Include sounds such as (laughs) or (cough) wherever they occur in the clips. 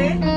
clase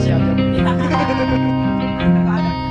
Antar (laughs) (laughs) ke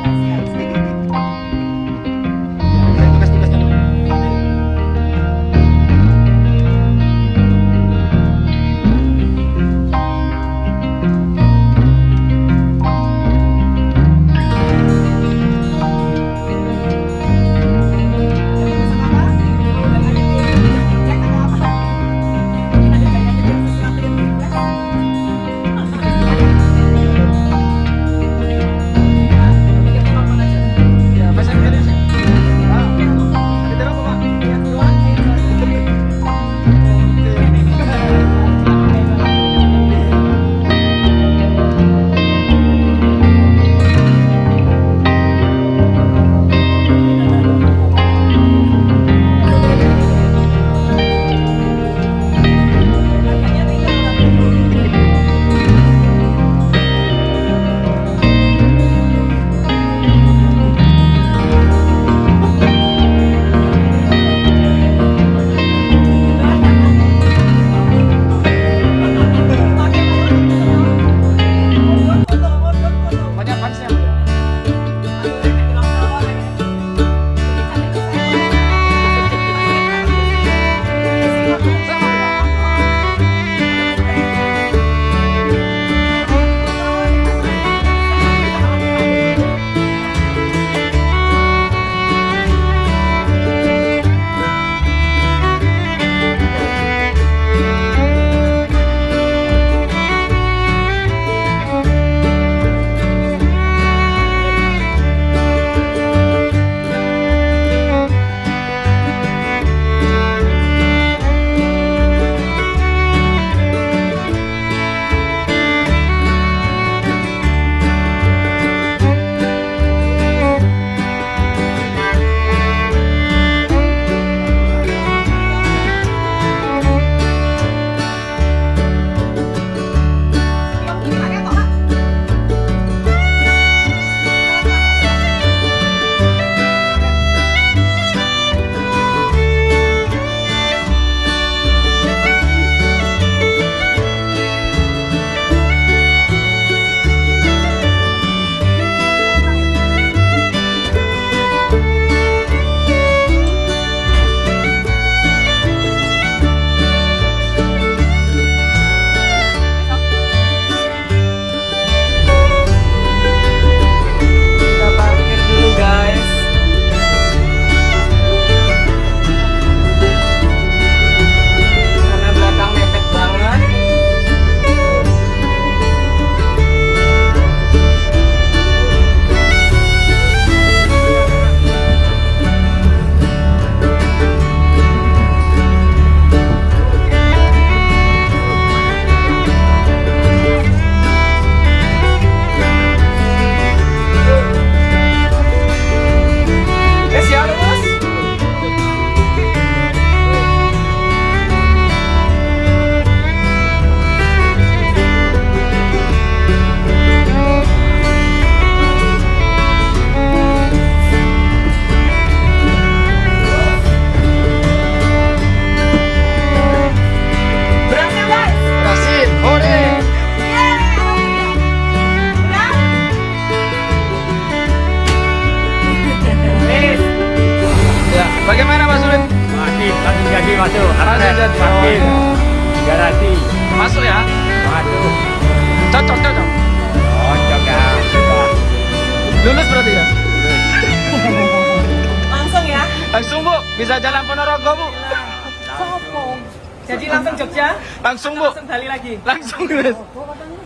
langsung Jogja, Langsung bu, langsung Bali lagi. langsung lulus.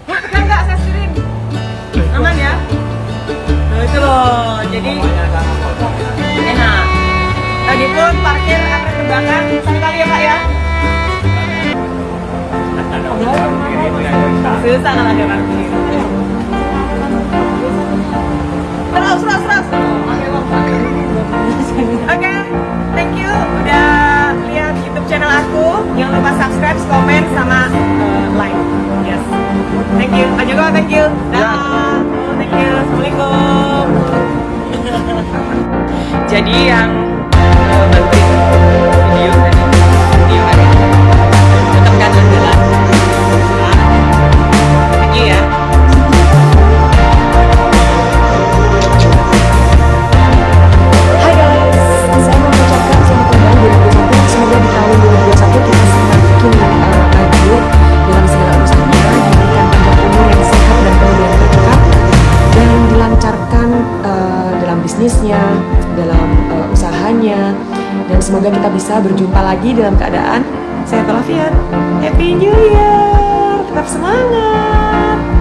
Enggak enggak saya setirin. Aman ya? Nah, itu loh. Jadi enak. Tadi pun parkir akan terbakar. Satu kali ya Pak ya. Susah kalau ada parkir. Terus, terus, terus. Oke, thank you udah YouTube channel aku. Jangan lupa subscribe, komen, sama uh, like. Yes. Thank you. Pak Joko, thank you. Dah. Oh, thank you. Assalamualaikum. (laughs) Jadi yang bisa berjumpa lagi dalam keadaan sehat walafiat. Happy New Year! Tetap semangat!